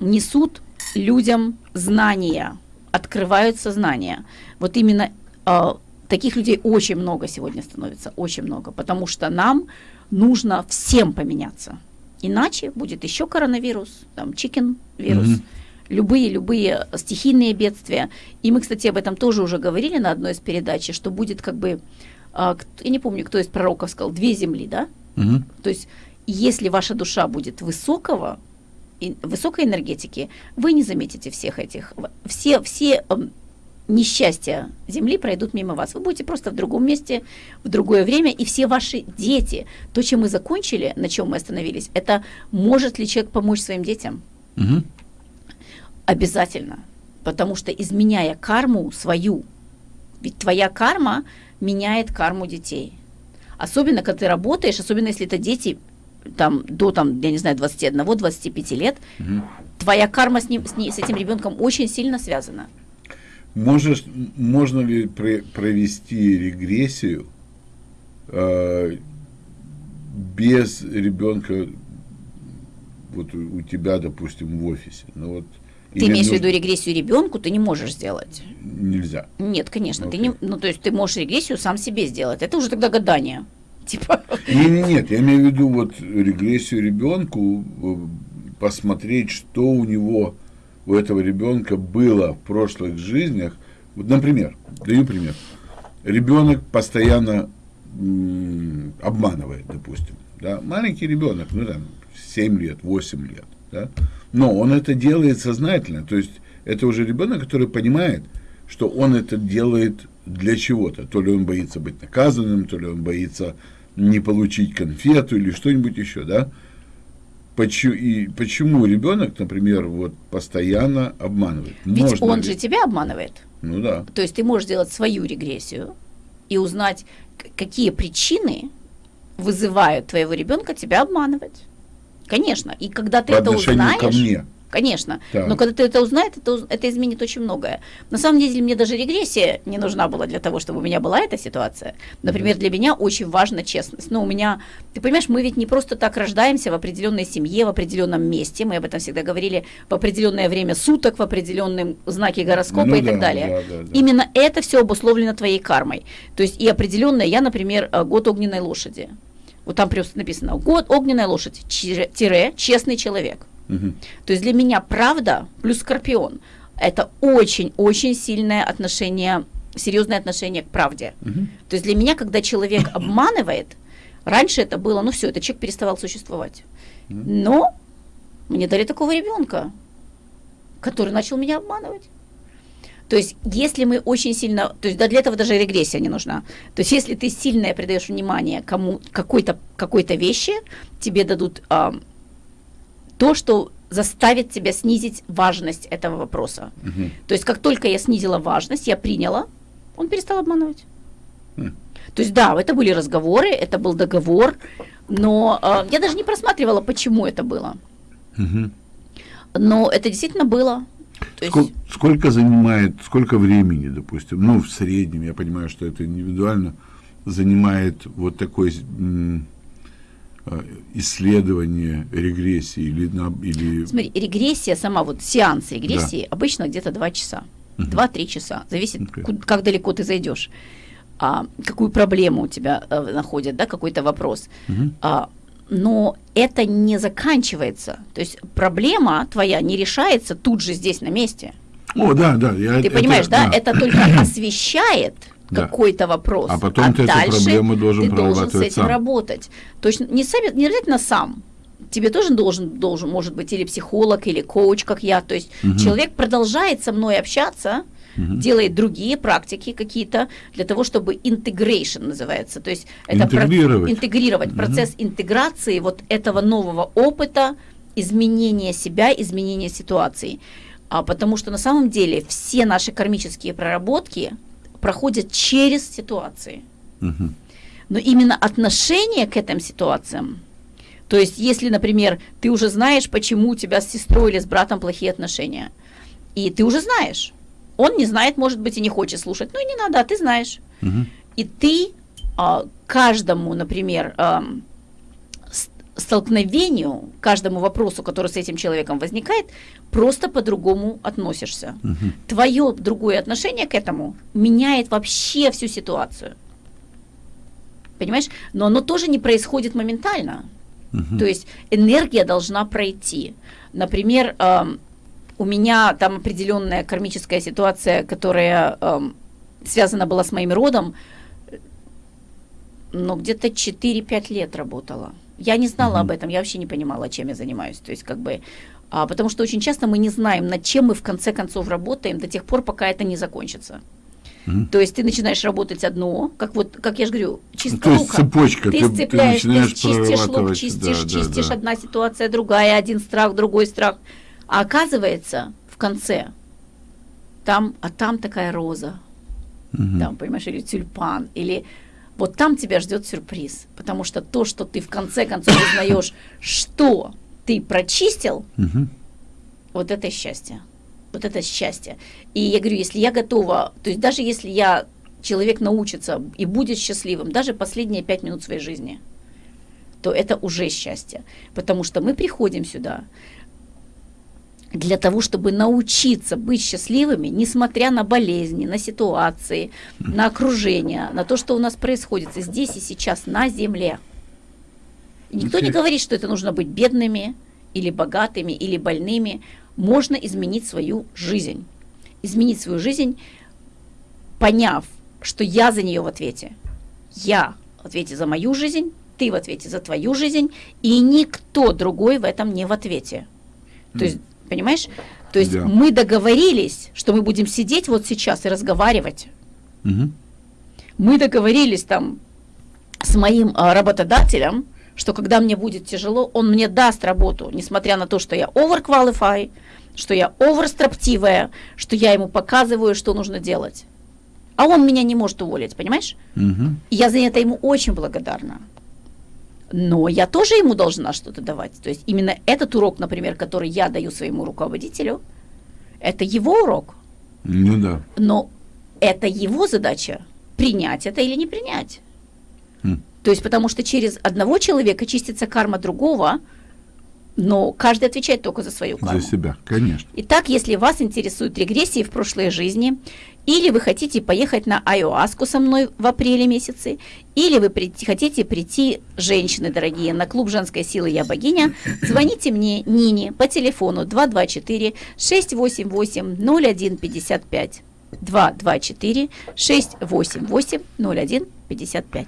Speaker 2: несут людям знания, открывают сознание. Вот именно э, таких людей очень много сегодня становится, очень много, потому что нам нужно всем поменяться. Иначе будет еще коронавирус, там чикен вирус. Mm-hmm любые-любые стихийные бедствия. И мы, кстати, об этом тоже уже говорили на одной из передач, что будет как бы, а, я не помню, кто из пророков сказал, две земли, да? Угу. То есть, если ваша душа будет высокого, высокой энергетики, вы не заметите всех этих, все, все несчастья Земли пройдут мимо вас. Вы будете просто в другом месте, в другое время, и все ваши дети, то, чем мы закончили, на чем мы остановились, это может ли человек помочь своим детям? Угу. Обязательно. Потому что изменяя карму свою, ведь твоя карма меняет карму детей. Особенно, когда ты работаешь, особенно если это дети там, до, там, я не знаю, 21-25 лет, угу. твоя карма с, ним, с, ним, с этим ребенком очень сильно связана.
Speaker 1: Можешь, можно ли при, провести регрессию э, без ребенка вот у, у тебя, допустим, в офисе. Ну вот
Speaker 2: ты имеешь в виду регрессию ребенку, ты не можешь сделать.
Speaker 1: Нельзя.
Speaker 2: Нет, конечно, okay. ты не, ну то есть ты можешь регрессию сам себе сделать. Это уже тогда гадание. Типа.
Speaker 1: Не, не, нет, я имею в виду вот регрессию ребенку, э, посмотреть, что у него у этого ребенка было в прошлых жизнях. Вот, например, даю пример. Ребенок постоянно обманывает, допустим. Да? Маленький ребенок, ну там 7 лет, 8 лет. Да? Но он это делает сознательно. То есть это уже ребенок, который понимает, что он это делает для чего-то. То ли он боится быть наказанным, то ли он боится не получить конфету или что-нибудь еще, да? Почему, и почему ребенок, например, вот постоянно обманывает?
Speaker 2: Ведь Можно он ли? же тебя обманывает.
Speaker 1: Ну да.
Speaker 2: То есть ты можешь сделать свою регрессию и узнать, какие причины вызывают твоего ребенка тебя обманывать. Конечно. И когда ты
Speaker 1: По
Speaker 2: это узнаешь...
Speaker 1: ко мне.
Speaker 2: Конечно. Так. Но когда ты это узнаешь, это, это изменит очень многое. На самом деле, мне даже регрессия не нужна была для того, чтобы у меня была эта ситуация. Например, для меня очень важна честность. Но у меня, ты понимаешь, мы ведь не просто так рождаемся в определенной семье, в определенном месте. Мы об этом всегда говорили в определенное время суток, в определенном знаке гороскопа ну, и да, так далее. Да, да, да. Именно это все обусловлено твоей кармой. То есть и определенное, я, например, э, год огненной лошади. Вот там просто написано год огненная лошадь, тире, честный человек. Угу. То есть для меня правда плюс скорпион это очень-очень сильное отношение, серьезное отношение к правде. Угу. То есть для меня, когда человек обманывает, раньше это было, ну все, этот человек переставал существовать. Угу. Но мне дали такого ребенка, который начал меня обманывать. То есть, если мы очень сильно, то есть да, для этого даже регрессия не нужна. То есть, если ты сильно придаешь внимание кому какой-то какой-то вещи, тебе дадут то, что заставит тебя снизить важность этого вопроса. Угу. То есть, как только я снизила важность, я приняла, он перестал обманывать. Угу. То есть, да, это были разговоры, это был договор, но э, я даже не просматривала, почему это было. Угу. Но это действительно было.
Speaker 1: Сколько, есть... сколько занимает, сколько времени, допустим, ну, в среднем, я понимаю, что это индивидуально, занимает вот такой исследование регрессии или, на, или...
Speaker 2: Смотри, регрессия сама, вот сеанс регрессии да. обычно где-то 2 часа, угу. 2-3 часа, зависит, okay. куда, как далеко ты зайдешь, а, какую проблему у тебя а, находят, да, какой-то вопрос. Угу. А, но это не заканчивается. То есть проблема твоя не решается тут же здесь на месте.
Speaker 1: О, да, да. Я,
Speaker 2: ты это, понимаешь, да? да? Это только освещает да. какой-то вопрос.
Speaker 1: А потом а ты дальше эту проблему должен
Speaker 2: ты должен с этим сам. работать. Точно не, сами, не обязательно сам. Тебе тоже должен, должен, может быть, или психолог, или коуч, как я. То есть угу. человек продолжает со мной общаться, угу. делает другие практики какие-то для того, чтобы integration называется, то есть это
Speaker 1: интегрировать,
Speaker 2: про, интегрировать угу. процесс интеграции вот этого нового опыта, изменения себя, изменения ситуации. А, потому что на самом деле все наши кармические проработки проходят через ситуации. Угу. Но именно отношение к этим ситуациям, то есть если, например, ты уже знаешь, почему у тебя с сестрой или с братом плохие отношения, и ты уже знаешь, он не знает, может быть, и не хочет слушать. Ну и не надо, а ты знаешь. Угу. И ты а, каждому, например, а, столкновению, каждому вопросу, который с этим человеком возникает, просто по-другому относишься. Угу. Твое другое отношение к этому меняет вообще всю ситуацию. Понимаешь? Но оно тоже не происходит моментально. Угу. То есть энергия должна пройти. Например, у меня там определенная кармическая ситуация, которая эм, связана была с моим родом, но где-то 4-5 лет работала. Я не знала mm-hmm. об этом, я вообще не понимала, чем я занимаюсь. То есть, как бы, а, потому что очень часто мы не знаем, над чем мы в конце концов работаем до тех пор, пока это не закончится. Mm-hmm. То есть ты начинаешь работать одно, как вот, как я же говорю, чистка
Speaker 1: То есть цепочка,
Speaker 2: ты, ты сцепляешь, ты, ты чистишь лук, чистишь, да, чистишь, да, да. одна ситуация, другая, один страх, другой страх. А оказывается, в конце, там, а там такая роза, угу. там, понимаешь, или тюльпан, или вот там тебя ждет сюрприз, потому что то, что ты в конце концов узнаешь, что ты прочистил, угу. вот это счастье. Вот это счастье. И я говорю, если я готова, то есть даже если я человек научится и будет счастливым, даже последние пять минут своей жизни, то это уже счастье. Потому что мы приходим сюда для того, чтобы научиться быть счастливыми, несмотря на болезни, на ситуации, на окружение, на то, что у нас происходит здесь и сейчас на земле. И никто не говорит, что это нужно быть бедными или богатыми или больными. Можно изменить свою жизнь. Изменить свою жизнь, поняв, что я за нее в ответе. Я в ответе за мою жизнь, ты в ответе за твою жизнь, и никто другой в этом не в ответе. То есть, понимаешь? То есть
Speaker 1: Да.
Speaker 2: мы договорились, что мы будем сидеть вот сейчас и разговаривать.
Speaker 1: Мгм.
Speaker 2: Мы договорились там с моим а, работодателем, что когда мне будет тяжело, он мне даст работу, несмотря на то, что я overqualify, что я оверстроптивая, что я ему показываю, что нужно делать. А он меня не может уволить, понимаешь?
Speaker 1: Мгм.
Speaker 2: И я за это ему очень благодарна. Но я тоже ему должна что-то давать. То есть именно этот урок, например, который я даю своему руководителю, это его урок.
Speaker 1: Ну да.
Speaker 2: Но это его задача принять это или не принять.
Speaker 1: Хм.
Speaker 2: То есть потому что через одного человека чистится карма другого, но каждый отвечает только за свою карму.
Speaker 1: За себя, конечно.
Speaker 2: Итак, если вас интересуют регрессии в прошлой жизни, или вы хотите поехать на айоаску со мной в апреле месяце, или вы прийти- хотите прийти, женщины дорогие, на клуб женской силы «Я богиня», звоните мне, Нине, по телефону 224-688-0155. 224-688-0155.